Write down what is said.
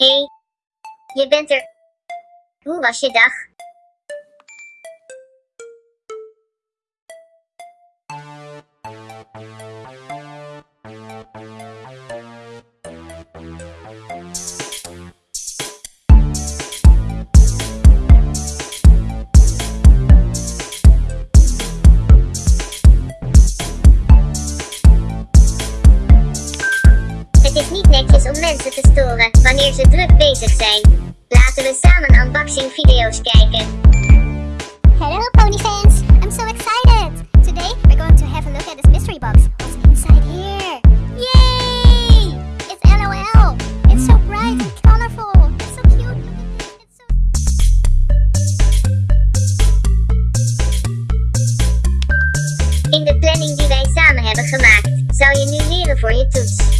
hey, je bent er. Hoe was je dag? Het is niet netjes om mensen te storen wanneer ze druk bezig zijn. Laten we samen unboxing video's kijken. Hello, pony fans! I'm so excited! Today we're going to have a look at this mystery box. What's inside here? Yay! It's LOL! It's so bright and colorful! It's so cute! It's so... In de planning die wij samen hebben gemaakt, zou je nu leren voor je toets.